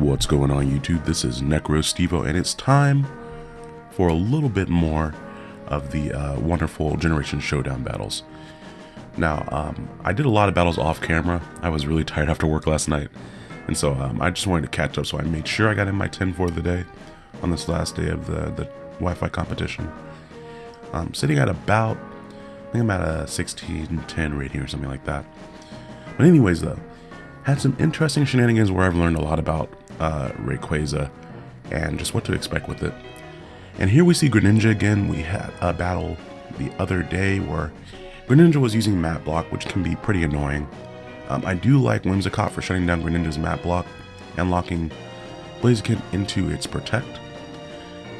What's going on YouTube? This is NecroStevo and it's time for a little bit more of the uh, wonderful Generation Showdown battles. Now, um, I did a lot of battles off camera. I was really tired after work last night. And so um, I just wanted to catch up, so I made sure I got in my 10 for the day on this last day of the, the Wi-Fi competition. I'm sitting at about, I think I'm at a 1610 rating or something like that. But anyways though, had some interesting shenanigans where I've learned a lot about uh, Rayquaza and just what to expect with it. And here we see Greninja again. We had a battle the other day where Greninja was using Mat Block, which can be pretty annoying. Um, I do like Whimsicott for shutting down Greninja's Mat Block and locking Blaziken into its Protect.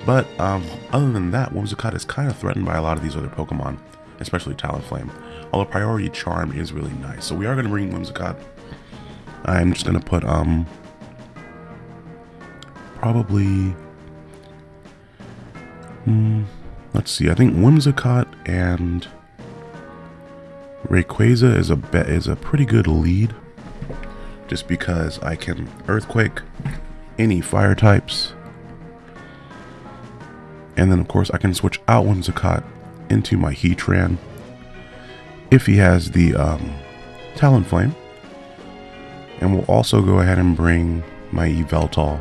But um, other than that, Whimsicott is kind of threatened by a lot of these other Pokemon, especially Talonflame. Although Priority Charm is really nice. So we are going to bring Whimsicott. I'm just going to put, um, probably, hmm, let's see, I think Whimsicott and Rayquaza is a bet is a pretty good lead just because I can Earthquake any fire types and then of course I can switch out Whimsicott into my Heatran if he has the um, Talonflame. And we'll also go ahead and bring my Yveltal.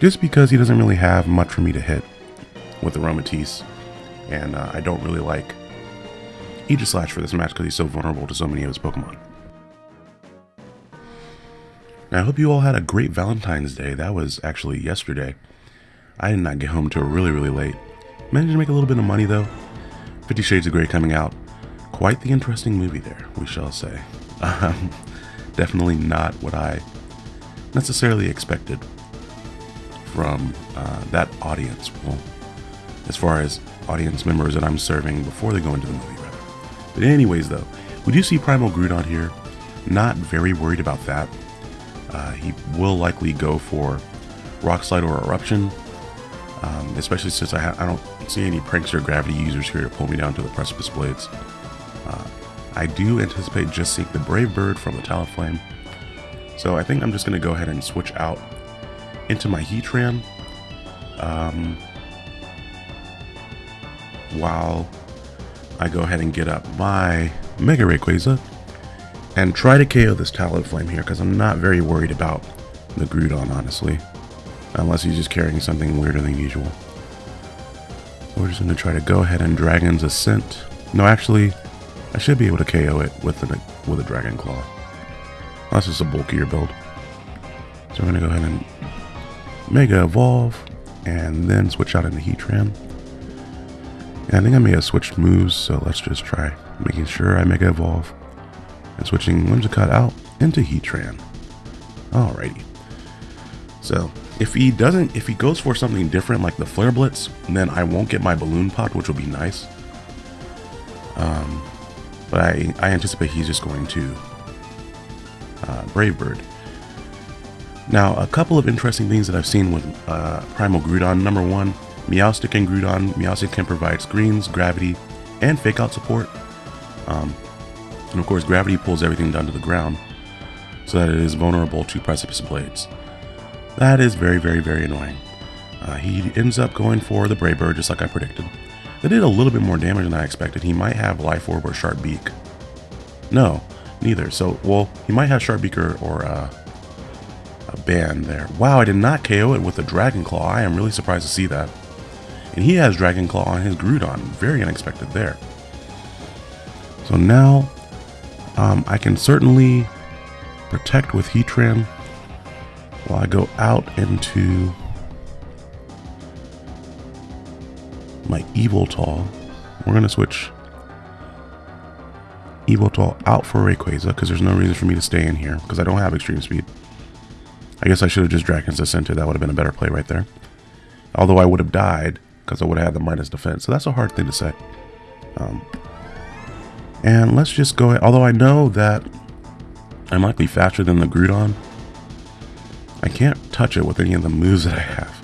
Just because he doesn't really have much for me to hit with Aromatisse. And uh, I don't really like Aegislash for this match because he's so vulnerable to so many of his Pokemon. Now, I hope you all had a great Valentine's Day. That was actually yesterday. I did not get home till really, really late. Managed to make a little bit of money though. Fifty Shades of Grey coming out. Quite the interesting movie there, we shall say. Um, definitely not what I necessarily expected from uh, that audience. Well, as far as audience members that I'm serving before they go into the movie, rather. But anyways, though, we do see Primal Groudon here. Not very worried about that. Uh, he will likely go for Rock Slide or Eruption, um, especially since I, I, don't see any Prankster Gravity users here to pull me down to the Precipice Blades. Uh, I do anticipate just seeing the Brave Bird from the Talonflame, so I think I'm just going to go ahead and switch out into my Heatran um, while I go ahead and get up my Mega Rayquaza and try to KO this Talonflame here because I'm not very worried about the Groudon, honestly. Unless he's just carrying something weirder than usual. We're just going to try to go ahead and Dragon's Ascent. No, actually, I should be able to KO it with a, with a Dragon Claw. That's just a bulkier build. So we're going to go ahead and Mega Evolve and then switch out into Heatran. And I think I may have switched moves, so let's just try making sure I Mega Evolve and switching Whimsicott out into Heatran. Alrighty. So if he doesn't, if he goes for something different like the Flare Blitz, then I won't get my Balloon Pot, which will be nice. Um, but I, I anticipate he's just going to uh, Brave Bird. Now, a couple of interesting things that I've seen with uh, Primal Groudon. Number one, Meowstic and Groudon. Meowstic can provide screens, gravity, and fake out support. Um, and of course, gravity pulls everything down to the ground so that it is vulnerable to Precipice Blades. That is very, very, very annoying. Uh, he ends up going for the Brave Bird, just like I predicted. That did a little bit more damage than I expected. He might have Life Orb or Sharp Beak. No, neither. So, well, he might have Sharp Beak or, or uh, band there. Wow, I did not KO it with a Dragon Claw. I am really surprised to see that. And he has Dragon Claw on his Groudon. Very unexpected there. So now, um, I can certainly protect with Heatran while I go out into my Yveltal. We're going to switch Yveltal out for Rayquaza because there's no reason for me to stay in here because I don't have extreme speed. I guess I should have just Dragon's Ascended. That would have been a better play right there. Although I would have died because I would have had the minus defense. So that's a hard thing to say. Um, and let's just go ahead. Although I know that I'm likely faster than the Groudon. I can't touch it with any of the moves that I have.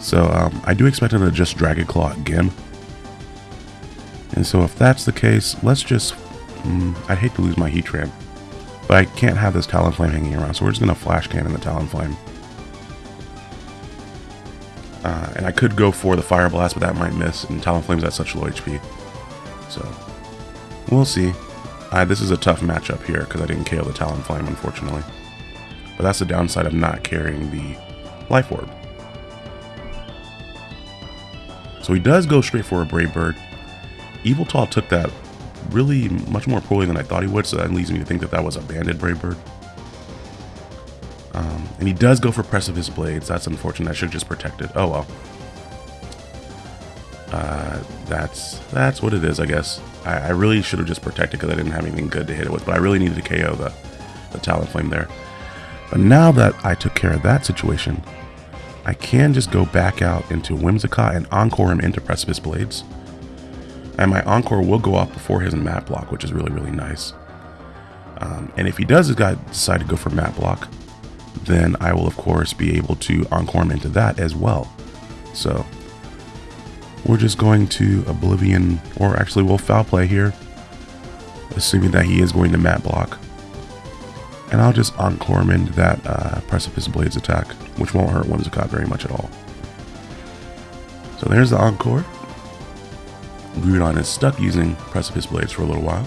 So um, I do expect him to just Dragon Claw again. And so if that's the case, let's just... Mm, I'd hate to lose my Heatran. But I can't have this Talonflame hanging around, so we're just going to Flash Cannon the Talonflame. Uh, and I could go for the Fire Blast, but that might miss, and Talonflame's at such low HP. So, we'll see. Uh, this is a tough matchup here, because I didn't KO the Talonflame, unfortunately. But that's the downside of not carrying the Life Orb. So he does go straight for a Brave Bird. Yveltal took that really much more poorly than I thought he would, so that leads me to think that that was a banded Brave Bird. Um, and he does go for Precipice Blades. That's unfortunate. I should just protect it. Oh well. Uh, that's that's what it is, I guess. I, I really should have just protected because I didn't have anything good to hit it with, but I really needed to KO the, the Talonflame there. But now that I took care of that situation, I can just go back out into Whimsicott and Encore him into Precipice Blades. And my Encore will go off before his Mat Block, which is really, really nice. Um, and if he does decide to go for Mat Block, then I will of course be able to Encore him into that as well. So we're just going to Oblivion, or actually we'll Foul Play here, assuming that he is going to Mat Block. And I'll just Encore him into that uh, Precipice Blades attack, which won't hurt Whimsicott very much at all. So there's the Encore. Groudon is stuck using Precipice Blades for a little while.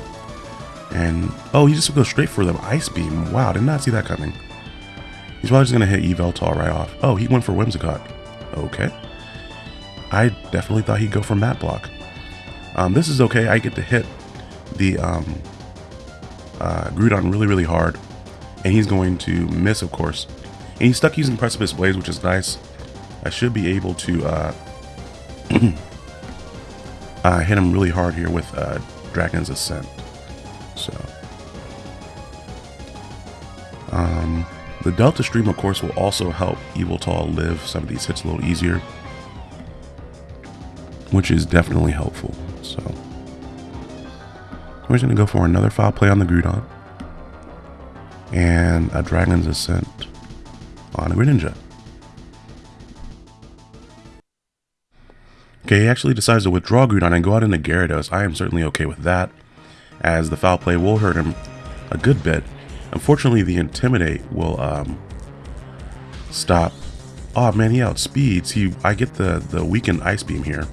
And, oh, he just goes straight for the Ice Beam. Wow, did not see that coming. He's probably just going to hit Yveltal right off. Oh, he went for Whimsicott. Okay. I definitely thought he'd go for Mat Block. Um, this is okay. I get to hit the um, uh, Groudon really, really hard. And he's going to miss, of course. And he's stuck using Precipice Blades, which is nice. I should be able to uh, uh, hit him really hard here with uh, Dragon's Ascent. So, um, the Delta Stream, of course, will also help Yveltal live some of these hits a little easier, which is definitely helpful. So, we're just going to go for another foul play on the Groudon and a Dragon's Ascent on a Greninja. Okay, he actually decides to withdraw Groudon and go out into Gyarados. I am certainly okay with that, as the foul play will hurt him a good bit. Unfortunately, the Intimidate will um, stop. Oh man, he outspeeds. He, I get the, the weakened Ice Beam here.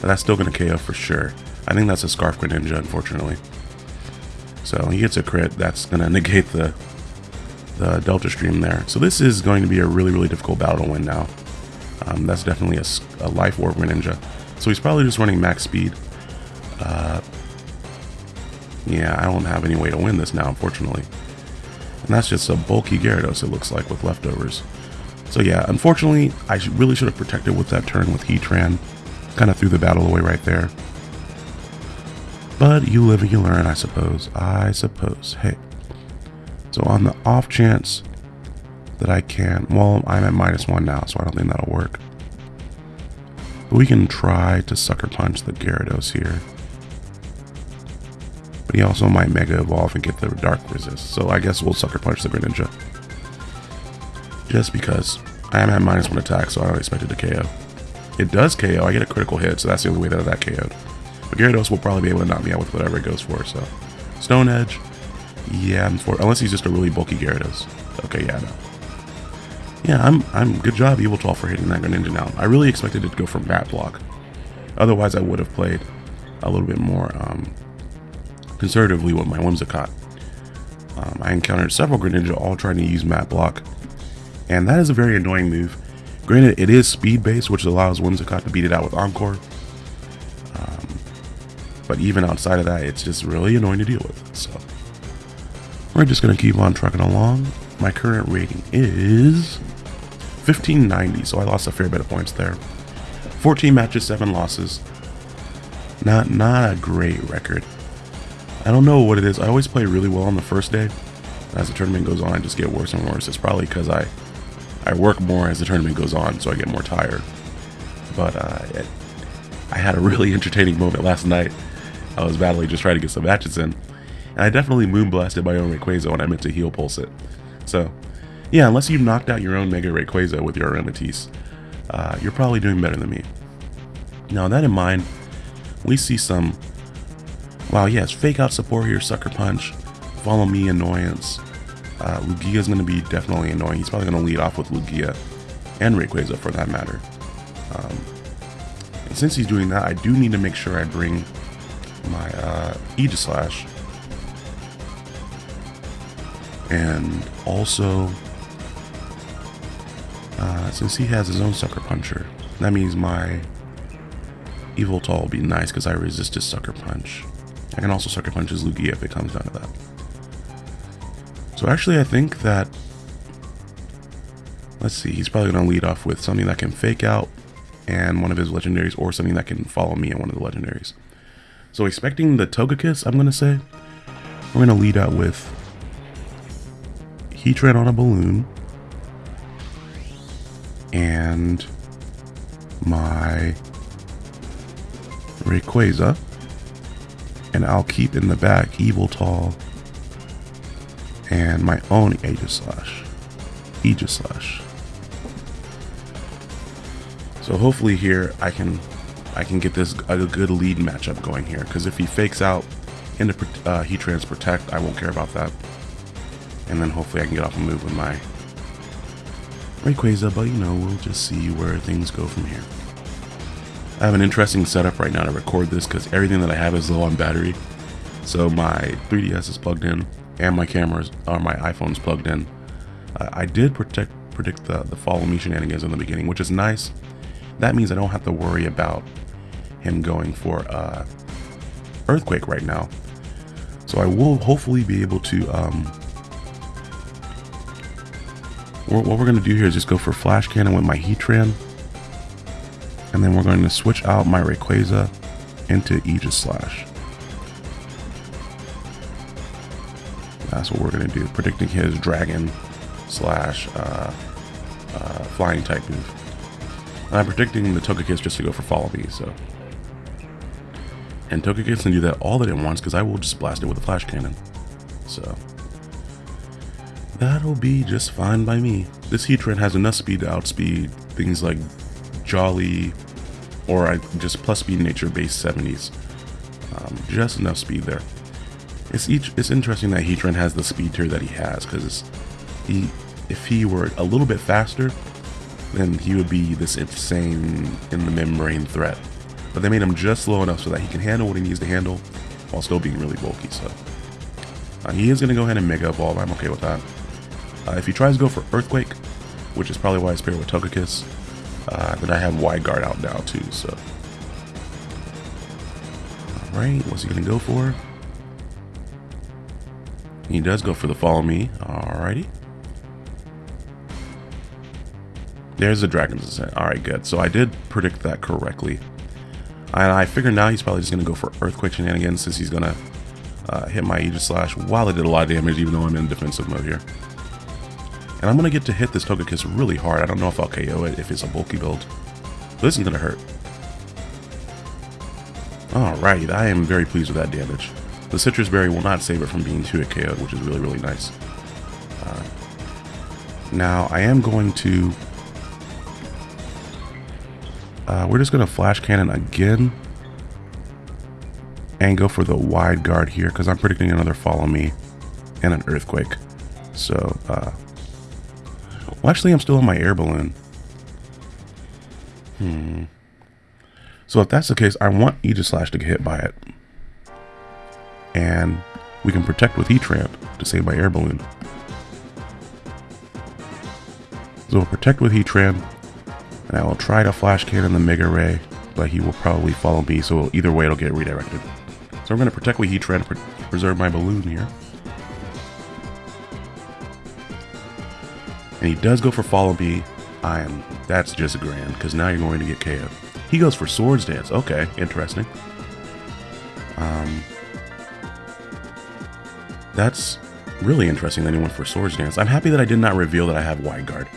But that's still going to KO for sure. I think that's a Scarf Greninja, unfortunately. So he gets a crit. That's going to negate the, the Delta Stream there. So this is going to be a really, really difficult battle to win now. Um, that's definitely a, a Life Orb Greninja. So he's probably just running max speed. Uh, yeah, I don't have any way to win this now, unfortunately. And that's just a bulky Gyarados, it looks like, with leftovers. So yeah, unfortunately, I should, really should have protected with that turn with Heatran. Kind of threw the battle away right there. But you live and you learn, I suppose. I suppose. Hey. So on the off chance that I can. Well, I'm at minus one now, so I don't think that'll work. But we can try to sucker punch the Gyarados here. But he also might Mega Evolve and get the Dark Resist. So I guess we'll sucker punch the Greninja. Just because I am at minus one attack, so I don't expect it to KO. It does KO. I get a critical hit, so that's the only way that that KO'd. But Gyarados will probably be able to knock me out with whatever it goes for, so. Stone Edge. Yeah, I'm for unless he's just a really bulky Gyarados. Okay, yeah, no. Yeah, I'm, I'm good job Yveltal for hitting that Greninja now. I really expected it to go for Mat Block. Otherwise, I would have played a little bit more um, conservatively with my Whimsicott. Um, I encountered several Greninja all trying to use Mat Block, and that is a very annoying move. Granted, it is speed-based, which allows Whimsicott to beat it out with Encore. Um, but even outside of that, it's just really annoying to deal with. So we're just going to keep on trucking along. My current rating is 1590, so I lost a fair bit of points there. 14 matches, 7 losses. Not not a great record. I don't know what it is. I always play really well on the first day. As the tournament goes on, I just get worse and worse. It's probably because I I work more as the tournament goes on, so I get more tired. But uh, it, I had a really entertaining moment last night. I was battling just trying to get some matches in. And I definitely moonblasted my own Rayquaza when I meant to heal pulse it. So yeah, unless you've knocked out your own Mega Rayquaza with your Aromatisse, uh, you're probably doing better than me. Now, that in mind, we see some, wow, yes, fake out support here, Sucker Punch, follow me annoyance. Uh, Lugia is going to be definitely annoying. He's probably going to lead off with Lugia and Rayquaza for that matter. Um, and since he's doing that, I do need to make sure I bring my uh, Aegislash. And also, uh, since he has his own Sucker Puncher, that means my Yveltal will be nice because I resist his Sucker Punch. I can also Sucker Punch his Lugia if it comes down to that. So actually I think that, let's see, he's probably going to lead off with something that can fake out and one of his legendaries or something that can follow me in one of the legendaries. So expecting the Togekiss, I'm going to say, we're going to lead out with Heatran on a balloon and my Rayquaza and I'll keep in the back Yveltal and my own Aegislash. Aegislash. So hopefully here I can I can get this a good lead matchup going here because if he fakes out into uh, Heatran's Protect, I won't care about that. And then hopefully I can get off a move with my Rayquaza, but you know, we'll just see where things go from here. I have an interesting setup right now to record this because everything that I have is low on battery. So my 3DS is plugged in and my cameras or my iPhone's plugged in. Uh, I did protect, predict the, the follow me shenanigans in the beginning, which is nice. That means I don't have to worry about him going for uh, Earthquake right now. So I will hopefully be able to, um, what we're going to do here is just go for Flash Cannon with my Heatran. And then we're going to switch out my Rayquaza into Aegislash. That's what we're going to do, predicting his dragon slash uh, uh, flying type move. And I'm predicting the Togekiss just to go for follow me, so. And Togekiss can do that all that it wants because I will just blast it with a flash cannon. So. That'll be just fine by me. This Heatran has enough speed to outspeed things like Jolly or I just plus speed nature base 70s. Um, just enough speed there. It's each. It's interesting that Heatran has the speed tier that he has because he, if he were a little bit faster, then he would be this insane in the membrane threat. But they made him just slow enough so that he can handle what he needs to handle while still being really bulky. So uh, he is going to go ahead and Mega Evolve. I'm okay with that. Uh, if he tries to go for Earthquake, which is probably why I paired with Togekiss, uh, then I have Wide Guard out now too. So, all right, what's he to go for? He does go for the follow me. Alrighty. There's the Dragon's Ascent. Alright, good. So I did predict that correctly. And I figure now he's probably just to go for Earthquake shenanigans since he's to uh, hit my Aegislash while I did a lot of damage even though I'm in defensive mode here. And I'm going to get to hit this Togekiss really hard. I don't know if I'll KO it if it's a bulky build. This is going to hurt. Alright, I am very pleased with that damage. The Sitrus Berry will not save it from being 2 ko which is really, really nice. Uh, now, I am going to... Uh, we're just going to Flash Cannon again. And go for the wide guard here, because I'm predicting another Follow Me and an Earthquake. So, uh... Well, actually, I'm still on my air balloon. Hmm. So if that's the case, I want Aegislash to get hit by it and we can protect with Heatran to save my air balloon. So we'll protect with Heatran, and I will try to flash cannon the Mega Ray, but he will probably follow me, so either way it'll get redirected. So I'm going to protect with Heatran to pre preserve my balloon here. And he does go for follow me. I am, that's just a grand, because now you're going to get KO. He goes for Swords Dance. Okay, interesting. Um, that's really interesting that he went for Swords Dance. I'm happy that I did not reveal that I have Wide Guard.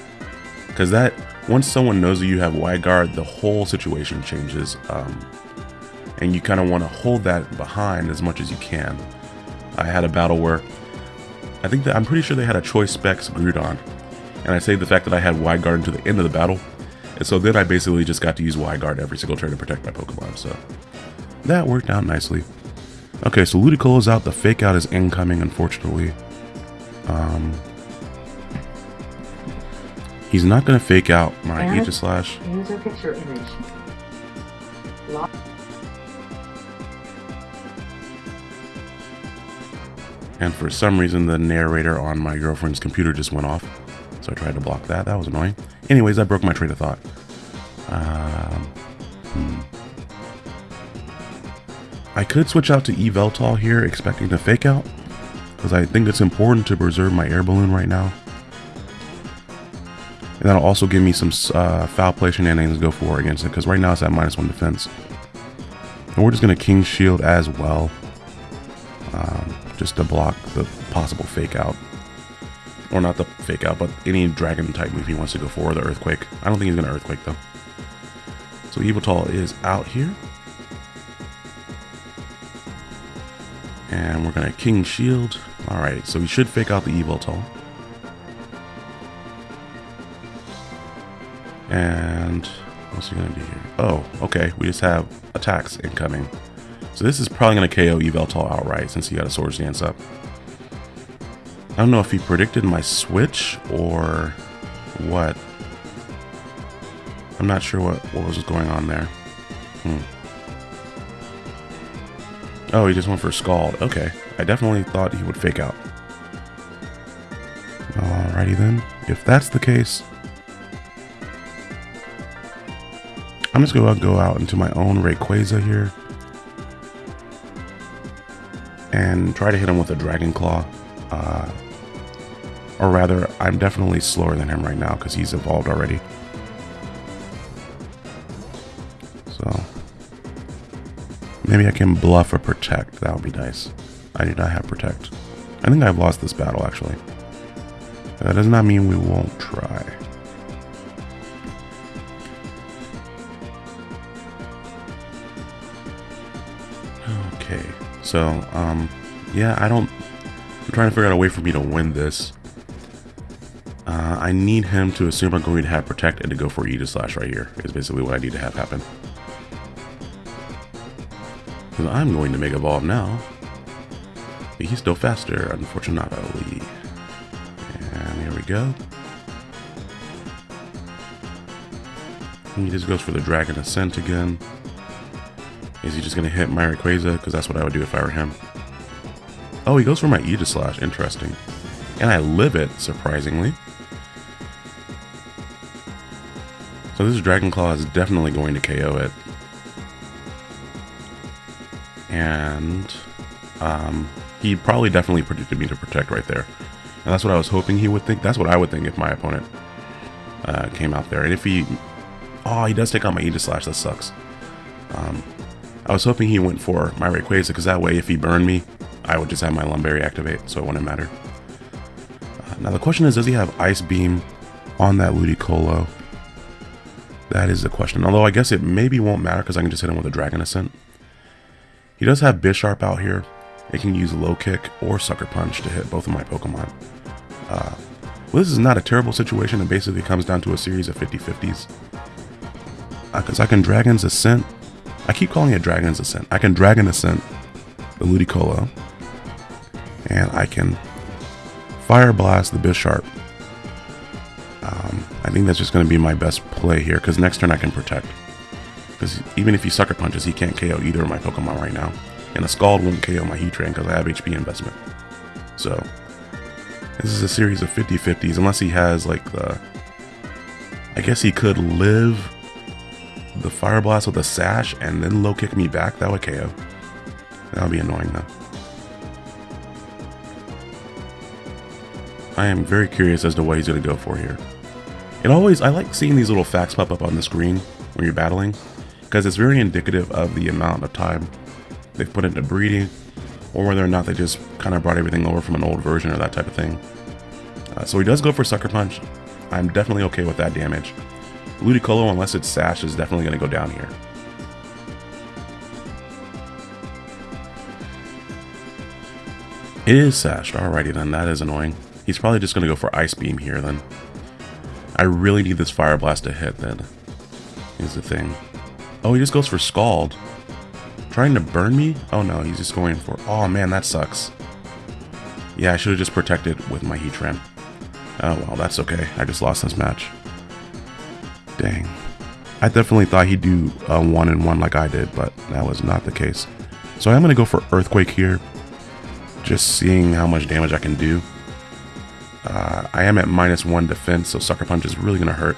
Because that, once someone knows that you have Wide Guard, the whole situation changes. Um, and you kind of want to hold that behind as much as you can. I had a battle where, I think that, I'm pretty sure they had a Choice Specs Groudon. And I saved the fact that I had Wide Guard until the end of the battle. And so then I basically just got to use Wide Guard every single turn to protect my Pokemon. So that worked out nicely. Okay, so Ludicolo's out. The fake out is incoming, unfortunately. Um, he's not going to fake out my Aegislash. User picture image. Lock. And for some reason, the narrator on my girlfriend's computer just went off. So I tried to block that. That was annoying. Anyways, I broke my train of thought. Um, hmm. I could switch out to Yveltal here, expecting to fake out. Because I think it's important to preserve my air balloon right now. And that'll also give me some uh, foul play shenanigans to go for against it. Because right now it's at minus one defense. And we're just going to King Shield as well um, just to block the possible fake out. Or not the fake out, but any dragon type move he wants to go for, the earthquake. I don't think he's to earthquake though. So Yveltal is out here. And we're to King Shield. Alright, so we should fake out the Yveltal. And what's he to do here? Oh, okay. We just have attacks incoming. So this is probably to KO Evil Yveltal outright since he got a Swords Dance up. I don't know if he predicted my switch or what. I'm not sure what, what was going on there. Hmm. Oh, he just went for Scald. Okay. I definitely thought he would fake out. Alrighty then. If that's the case, I'm just going to go out into my own Rayquaza here. and try to hit him with a Dragon Claw. Uh, or rather, I'm definitely slower than him right now because he's evolved already. So, maybe I can bluff or protect. That would be nice. I do not have protect. I think I've lost this battle actually. That does not mean we won't try. Okay, so, um, yeah, I don't, I'm trying to figure out a way for me to win this. I need him to assume I'm going to have Protect and to go for E to slash right here, is basically what I need to have happen. Because I'm going to Mega Evolve now. But he's still faster, unfortunately. And here we go. He just goes for the Dragon Ascent again. Is he just going to hit my Rayquaza? Because that's what I would do if I were him. Oh, he goes for my Aegislash. Interesting. And I live it, surprisingly. So this Dragon Claw is definitely going to KO it. And um, he probably definitely predicted me to protect right there. And that's what I was hoping he would think. That's what I would think if my opponent uh, came out there. And if he... Oh, he does take out my Aegislash. That sucks. Um, I was hoping he went for my Rayquaza because that way if he burned me, I would just have my Lum Berry activate, so it wouldn't matter. Uh, now the question is, does he have Ice Beam on that Ludicolo? That is the question. Although I guess it maybe won't matter because I can just hit him with a Dragon Ascent. He does have Bisharp out here. It can use Low Kick or Sucker Punch to hit both of my Pokemon. Uh, well, this is not a terrible situation. It basically comes down to a series of 50-50s. Because uh, I can Dragon's Ascent I keep calling it Dragon's Ascent. I can Dragon Ascent the Ludicolo. And I can Fire Blast the Bisharp. Um, I think that's just going to be my best play here, because next turn I can Protect. Because even if he Sucker Punches, he can't KO either of my Pokemon right now. And a Scald won't KO my Heatran because I have HP investment. So, this is a series of 50-50s, unless he has, like, the... I guess he could live the Fire Blast with a Sash and then low kick me back, that would KO. That would be annoying though. I am very curious as to what he's going to go for here. It always, I like seeing these little facts pop up on the screen when you're battling, because it's very indicative of the amount of time they've put into breeding, or whether or not they just kind of brought everything over from an old version or that type of thing. Uh, so he does go for Sucker Punch. I'm definitely okay with that damage. Ludicolo, unless it's Sash, is definitely going to go down here. It is Sashed. Alrighty then, that is annoying. He's probably just going to go for Ice Beam here then. I really need this Fire Blast to hit then. Is the thing. Oh, he just goes for Scald. Trying to burn me? Oh no, he's just going for... Oh man, that sucks. Yeah, I should have just protected with my Heatran. Oh well, that's okay. I just lost this match. Dang. I definitely thought he'd do a one and one like I did, but that was not the case. So I'm going to go for Earthquake here. Just seeing how much damage I can do. Uh, I am at minus one defense, so Sucker Punch is really going to hurt.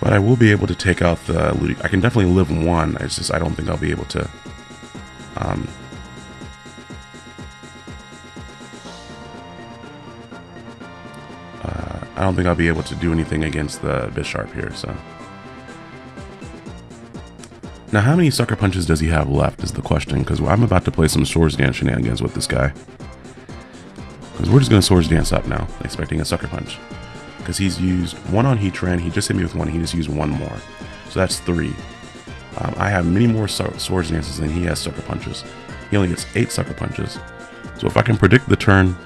But I will be able to take out the Ludi. I can definitely live one. It's just I don't think I'll be able to. Um, uh, I don't think I'll be able to do anything against the Bisharp here. So now, how many Sucker Punches does he have left? Is the question. Because I'm about to play some Swords Dance shenanigans with this guy. Because we're just going to Swords Dance up now, expecting a Sucker Punch because he's used one on Heatran. He just hit me with one. He just used one more. So that's three. Um, I have many more Swords Dances than he has Sucker Punches. He only gets eight Sucker Punches. So if I can predict the turn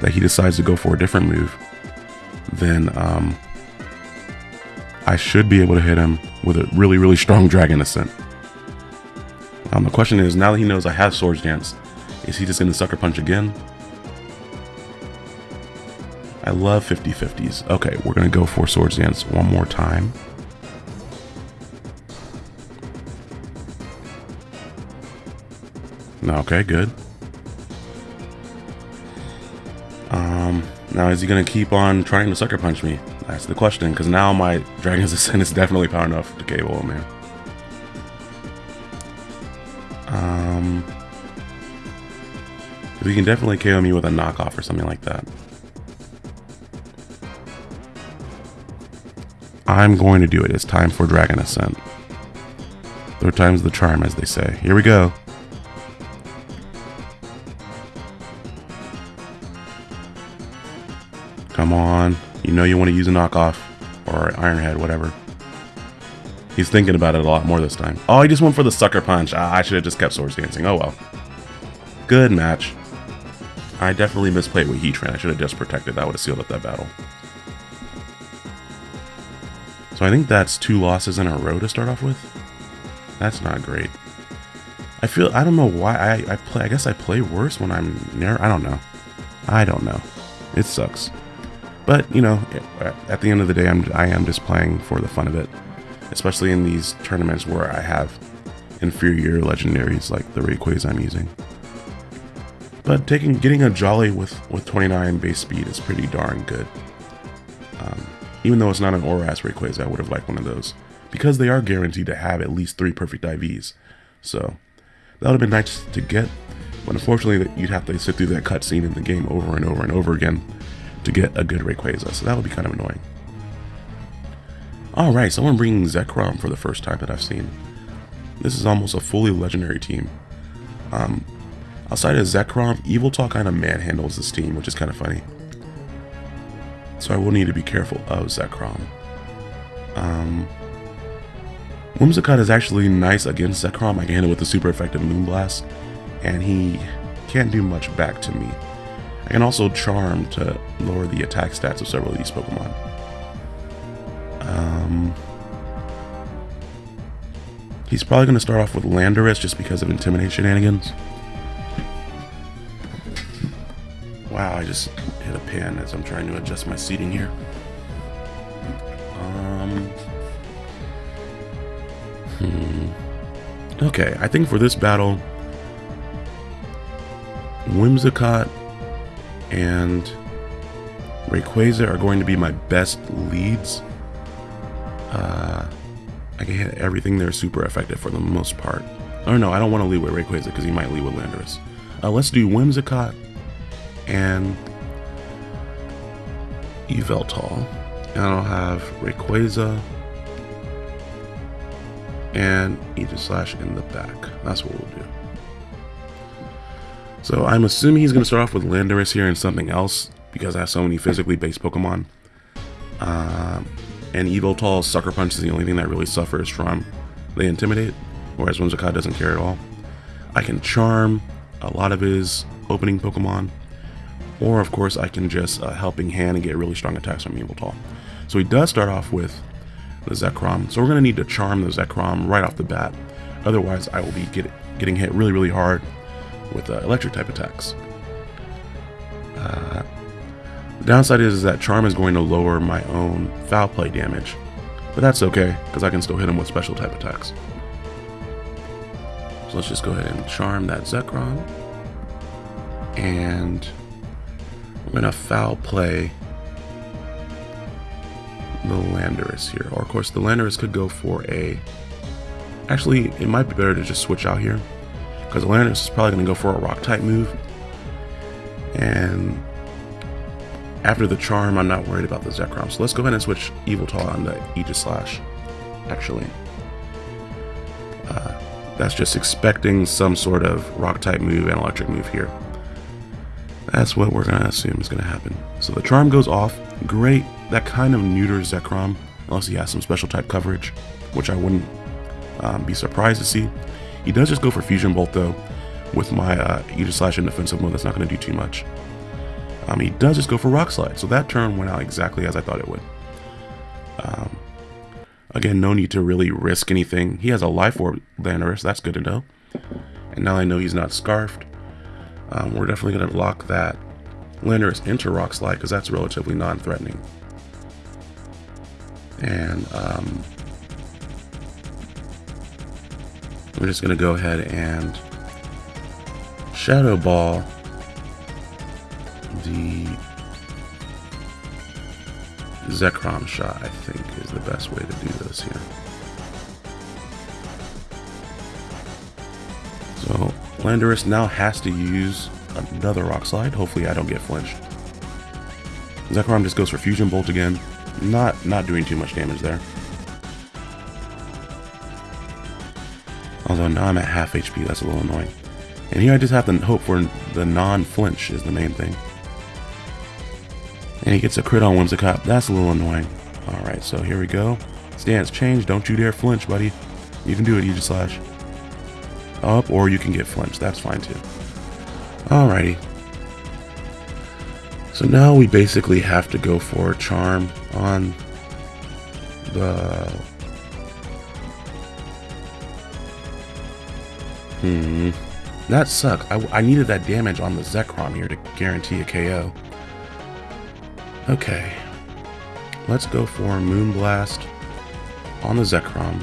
that he decides to go for a different move, then um, I should be able to hit him with a really, really strong Dragon Ascent. Um, the question is, now that he knows I have Swords Dance, is he just going to Sucker Punch again? I love 50-50s. Okay, we're going to go for Swords Dance one more time. Okay, good. Um, now is he going to keep on trying to Sucker Punch me? That's the question, because now my Dragon's Ascent is definitely power enough to KO him, man. Um, he can definitely KO me with a knockoff or something like that. I'm going to do it. It's time for Dragon Ascent. Third time's the charm, as they say. Here we go. Come on. You know you want to use a knockoff. Or Iron Head, whatever. He's thinking about it a lot more this time. Oh, he just went for the Sucker Punch. Ah, I should have just kept Swords Dancing. Oh well. Good match. I definitely misplayed with Heatran. I should have just protected. That would have sealed up that battle. So I think that's two losses in a row to start off with. That's not great. I feel, I don't know why, I, I play, I guess I play worse when I'm near, I don't know. I don't know. It sucks. But, you know, at the end of the day, I'm, I am just playing for the fun of it. Especially in these tournaments where I have inferior legendaries like the Rayquaza I'm using. But taking getting a Jolly with, with 29 base speed is pretty darn good. Um, even though it's not an ORAS Rayquaza, I would have liked one of those. Because they are guaranteed to have at least three perfect IVs. So, that would have been nice to get. But unfortunately, you'd have to sit through that cutscene in the game over and over and over again to get a good Rayquaza. So that would be kind of annoying. Alright, someone bringing Zekrom for the first time that I've seen. This is almost a fully legendary team. Um, outside of Zekrom, Talk kind of manhandles this team, which is kind of funny. So I will need to be careful of Zekrom. Um, Whimsicott is actually nice against Zekrom. I can hit it with the super effective Moonblast, and he can't do much back to me. I can also Charm to lower the attack stats of several of these Pokemon. Um, he's probably going to start off with Landorus just because of Intimidate shenanigans. Wow, I just hit a pin as I'm trying to adjust my seating here. Um, hmm. Okay, I think for this battle, Whimsicott and Rayquaza are going to be my best leads. Uh, I can hit everything there super effective for the most part. Oh no, I don't want to lead with Rayquaza because he might lead with Landorus. Uh, let's do Whimsicott and Yveltal. And I'll have Rayquaza and Aegislash in the back. That's what we'll do. So I'm assuming he's going to start off with Landorus here and something else because I have so many physically based Pokemon. Um, and Yveltal's Sucker Punch is the only thing that really suffers from the Intimidate, whereas Whimsicott doesn't care at all. I can Charm a lot of his opening Pokemon. Or, of course, I can just uh, Helping Hand and get really strong attacks from Yveltal. So he does start off with the Zekrom. So we're going to need to charm the Zekrom right off the bat. Otherwise, I will be get, getting hit really, really hard with uh, electric type attacks. Uh, the downside is, is that Charm is going to lower my own foul play damage. But that's okay, because I can still hit him with special type attacks. So let's just go ahead and charm that Zekrom. And going to foul play the Landorus here. Or of course the Landorus could go for a... Actually, it might be better to just switch out here. Because the Landorus is probably going to go for a rock type move. And after the charm, I'm not worried about the Zekrom. So let's go ahead and switch Yveltal on the Aegislash, actually. Uh, that's just expecting some sort of rock type move and electric move here. That's what we're to assume is to happen. So the charm goes off. Great. That kind of neuters Zekrom, unless he has some special type coverage, which I wouldn't um, be surprised to see. He does just go for Fusion Bolt, though, with my uh, Aegislash in defensive mode. That's not to do too much. Um, he does just go for Rock Slide, so that turn went out exactly as I thought it would. Um, again, no need to really risk anything. He has a Life Orb Landorus, that's good to know. And now I know he's not Scarfed. Um, we're definitely going to lock that Landorus into Rock Slide because that's relatively non-threatening. And um, we're just going to go ahead and Shadow Ball the Zekrom shot, I think, is the best way to do this here. Landorus now has to use another Rock Slide. Hopefully I don't get flinched. Zekrom just goes for Fusion Bolt again. Not, not doing too much damage there. Although now I'm at half HP, that's a little annoying. And here I just have to hope for the non-flinch is the main thing. And he gets a crit on Whimsicott. That's a little annoying. Alright, so here we go. Stance change. Don't you dare flinch, buddy. You can do it, Aegislash. Up, or you can get flinched. That's fine, too. Alrighty. So now we basically have to go for Charm on the... Hmm. That sucked. I, I needed that damage on the Zekrom here to guarantee a KO. Okay. Let's go for Moonblast on the Zekrom.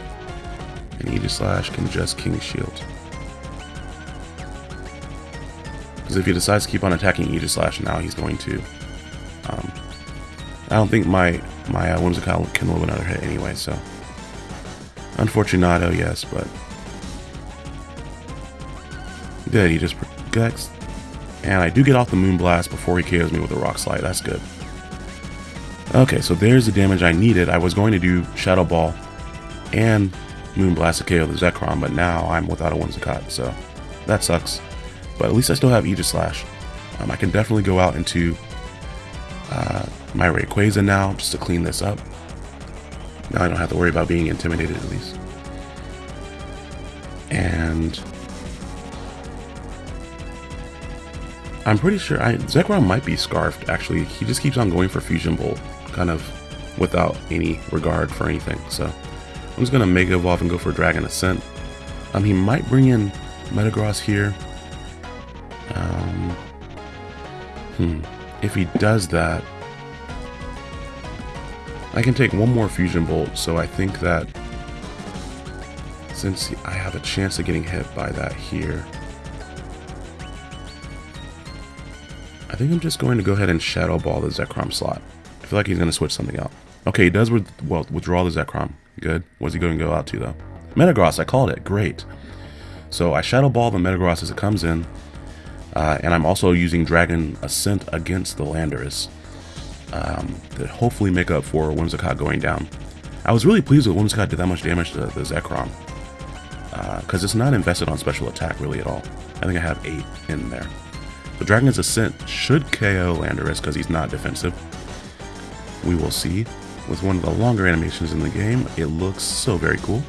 And Aegislash can just King Shield. Because if he decides to keep on attacking Aegislash now, he's going to. Um, I don't think my, my uh, Whimsicott can live another hit anyway, so. Unfortunato, yes, but. Good, he just protects. And I do get off the Moonblast before he KOs me with a Rock Slide. That's good. Okay, so there's the damage I needed. I was going to do Shadow Ball and Moonblast to KO the Zekrom, but now I'm without a Whimsicott, so that sucks. But at least I still have Aegislash. Um, I can definitely go out into uh, my Rayquaza now, just to clean this up. Now I don't have to worry about being intimidated at least. And I'm pretty sure I, Zekrom might be Scarfed, actually. He just keeps on going for Fusion Bolt kind of without any regard for anything. So I'm just to Mega Evolve and go for Dragon Ascent. Um, he might bring in Metagross here. Hmm. If he does that, I can take one more Fusion Bolt, so I think that since I have a chance of getting hit by that here, I think I'm just going to go ahead and Shadow Ball the Zekrom slot I feel like he's going to switch something out. Okay, he does with, well, withdraw the Zekrom. Good. What's he going to go out to, though? Metagross, I called it. Great. So I Shadow Ball the Metagross as it comes in. Uh, and I'm also using Dragon Ascent against the Landorus um, to hopefully make up for Whimsicott going down. I was really pleased with Whimsicott did that much damage to the Zekrom. Because uh, it's not invested on special attack really at all. I think I have 8 in there. The Dragon's Ascent should KO Landorus because he's not defensive we will see with one of the longer animations in the game. It looks so very cool.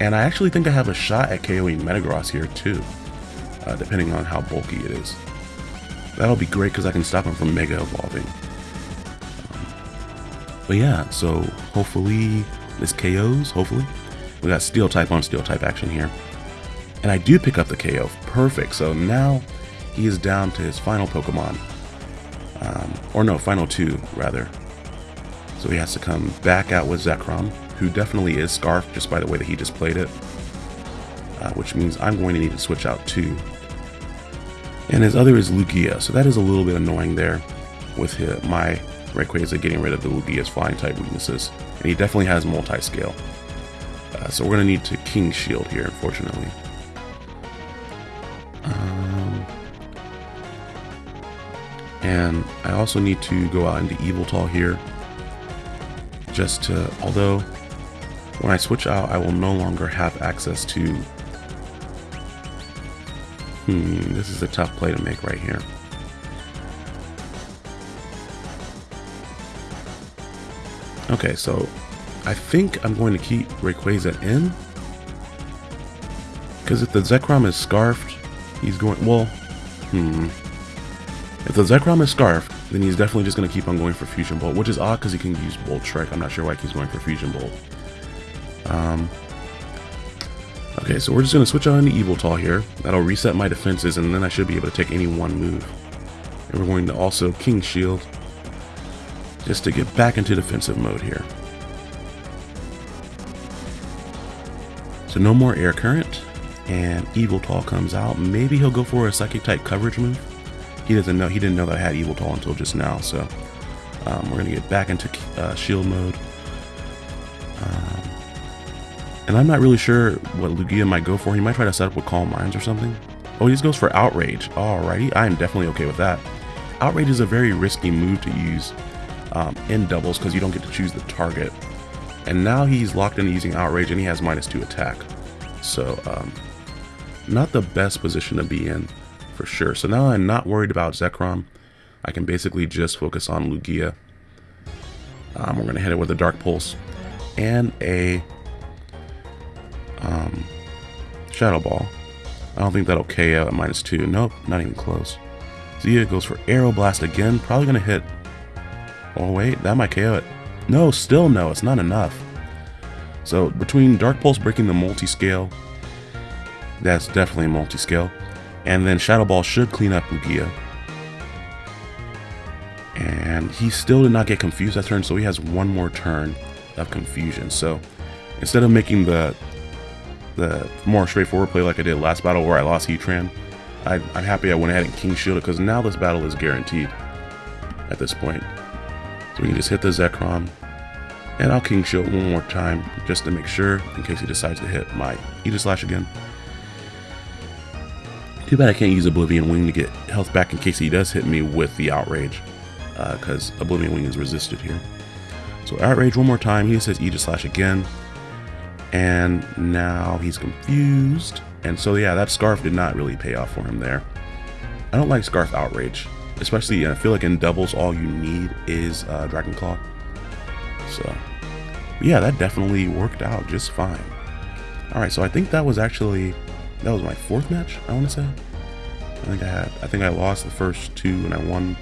And I actually think I have a shot at KOing Metagross here too, uh, depending on how bulky it is. That'll be great because I can stop him from Mega Evolving. Um, but yeah, so hopefully this KOs, hopefully. We got Steel type on Steel type action here. And I do pick up the KO. Perfect. So now he is down to his final Pokemon. Um, or no, final two, rather. So he has to come back out with Zekrom, who definitely is Scarf just by the way that he just played it. Which means I'm going to need to switch out too. And his other is Lugia, so that is a little bit annoying there with his, my Rayquaza getting rid of the Lugia's flying type weaknesses. And he definitely has multi-scale. Uh, so we're going to need to King Shield here, unfortunately. Um, and I also need to go out into Yveltal here. Just to, although when I switch out, I will no longer have access to... Hmm, this is a tough play to make right here. Okay, so I think I'm going to keep Rayquaza in. Because if the Zekrom is Scarfed, he's going... Well, hmm. If the Zekrom is Scarfed, then he's definitely just going to keep on going for Fusion Bolt, which is odd because he can use Bolt Strike. I'm not sure why he's going for Fusion Bolt. Um, okay, so we're just going to switch on to Yveltal here. That'll reset my defenses, and then I should be able to take any one move. And we're going to also King Shield, just to get back into defensive mode here. So no more air current, and Yveltal comes out. Maybe he'll go for a psychic type coverage move. He doesn't know. He didn't know that I had Yveltal until just now. So um, we're gonna get back into uh, shield mode. And I'm not really sure what Lugia might go for. He might try to set up with Calm Minds or something. Oh, he just goes for Outrage. Alrighty, I am definitely okay with that. Outrage is a very risky move to use um, in doubles because you don't get to choose the target. And now he's locked into using Outrage and he has minus two attack. So, um, not the best position to be in for sure. So now I'm not worried about Zekrom. I can basically just focus on Lugia. Um, we're going to hit it with a Dark Pulse and a um, Shadow Ball. I don't think that'll KO at minus two. Nope, not even close. Zia goes for Aeroblast again. Probably going to hit Oh wait, that might KO it. No, still no, it's not enough. So between Dark Pulse breaking the multi-scale, that's definitely multi-scale, and then Shadow Ball should clean up Lugia. And he still did not get confused that turn, so he has one more turn of confusion. So instead of making the the more straightforward play like I did last battle where I lost Heatran, I, I'm happy I went ahead and King Shielded because now this battle is guaranteed at this point. So we can just hit the Zekrom. And I'll King Shield one more time just to make sure in case he decides to hit my Aegislash again. Too bad I can't use Oblivion Wing to get health back in case he does hit me with the Outrage. Because uh, Oblivion Wing is resisted here. So Outrage one more time. He says Aegislash again. And now he's confused. And so yeah, that Scarf did not really pay off for him there. I don't like Scarf Outrage especially I feel like in doubles all you need is uh, Dragon Claw. So yeah, that definitely worked out just fine. All right, so I think that was actually that was my fourth match. I want to say. I think I had. I think I lost the first two and I won.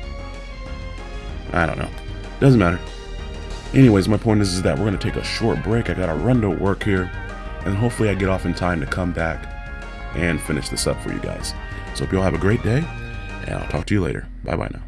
I don't know. Doesn't matter. Anyways, my point is, is that we're gonna take a short break. I got a run to work here, and hopefully I get off in time to come back and finish this up for you guys. So hope you all have a great day and I'll talk to you later. Bye bye now.